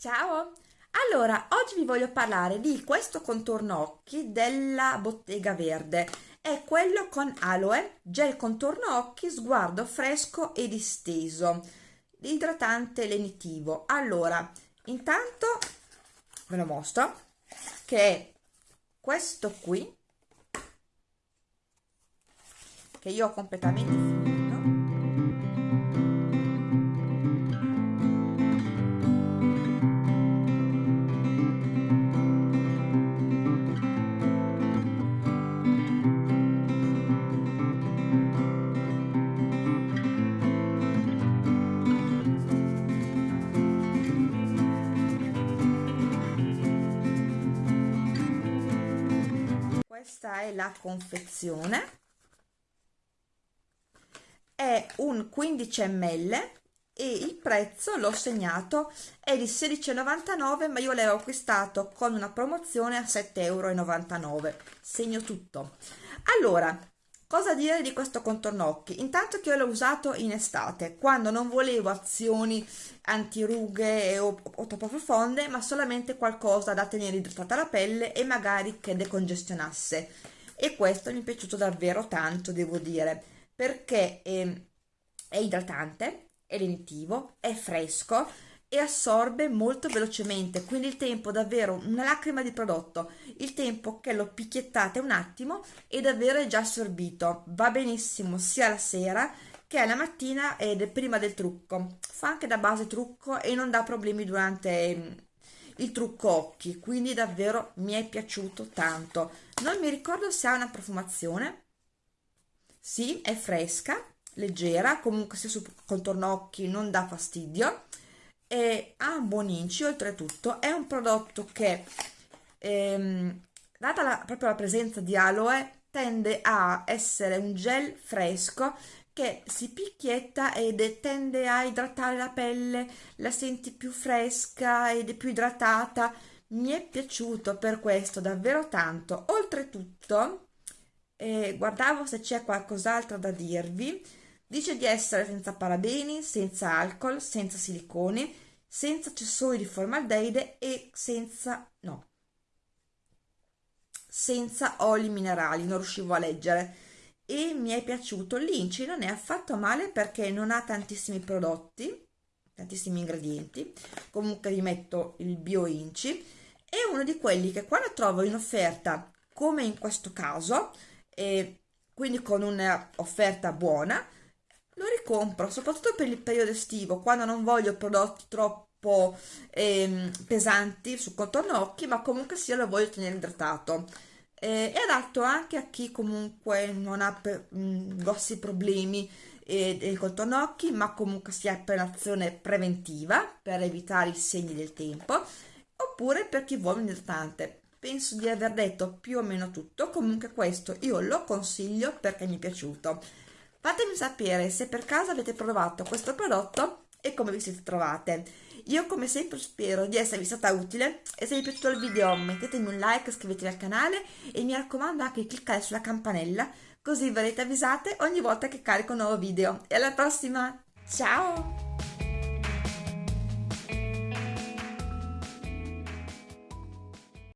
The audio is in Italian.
Ciao! Allora, oggi vi voglio parlare di questo contorno occhi della Bottega Verde. È quello con aloe, gel contorno occhi, sguardo fresco e disteso, idratante lenitivo. Allora, intanto ve lo mostro, che è questo qui, che io ho completamente finito questa è la confezione. È un 15 ml e il prezzo l'ho segnato è di 16,99 ma io l'avevo acquistato con una promozione a 7,99 euro segno tutto. Allora cosa dire di questo contorno occhi intanto che io l'ho usato in estate quando non volevo azioni antirughe o, o troppo profonde ma solamente qualcosa da tenere idratata la pelle e magari che decongestionasse. E questo mi è piaciuto davvero tanto devo dire perché è, è idratante è lenitivo è fresco e assorbe molto velocemente quindi il tempo davvero una lacrima di prodotto. Il tempo che lo picchiettate un attimo e davvero è già assorbito. Va benissimo sia la sera che la mattina ed è prima del trucco. Fa anche da base trucco e non dà problemi durante mm, il trucco occhi quindi davvero mi è piaciuto tanto. Non mi ricordo se ha una profumazione. Sì è fresca leggera comunque se su contorno occhi non dà fastidio e ha un buon inci oltretutto è un prodotto che ehm, data la, proprio la presenza di aloe tende a essere un gel fresco che si picchietta ed tende a idratare la pelle la senti più fresca ed è più idratata. Mi è piaciuto per questo davvero tanto. Oltretutto eh, guardavo se c'è qualcos'altro da dirvi Dice di essere senza parabeni, senza alcol, senza siliconi, senza accessori di formaldeide e senza... no, senza oli minerali, non riuscivo a leggere. E mi è piaciuto. L'inci non è affatto male perché non ha tantissimi prodotti tantissimi ingredienti. Comunque vi metto il bio inci. È uno di quelli che quando trovo in offerta come in questo caso e quindi con un'offerta buona lo ricompro soprattutto per il periodo estivo quando non voglio prodotti troppo ehm, pesanti sul contorno occhi ma comunque sia lo voglio tenere idratato. Eh, è adatto anche a chi comunque non ha per, mh, mm, grossi problemi eh, del contorno occhi ma comunque sia per l'azione preventiva per evitare i segni del tempo oppure per chi vuole un idratante. Penso di aver detto più o meno tutto comunque questo io lo consiglio perché mi è piaciuto Fatemi sapere se per caso avete provato questo prodotto e come vi siete trovate. Io come sempre spero di esservi stata utile e se vi è piaciuto il video mettetemi un like, iscrivetevi al canale e mi raccomando anche di cliccare sulla campanella così verrete avvisate ogni volta che carico un nuovo video. E alla prossima, ciao!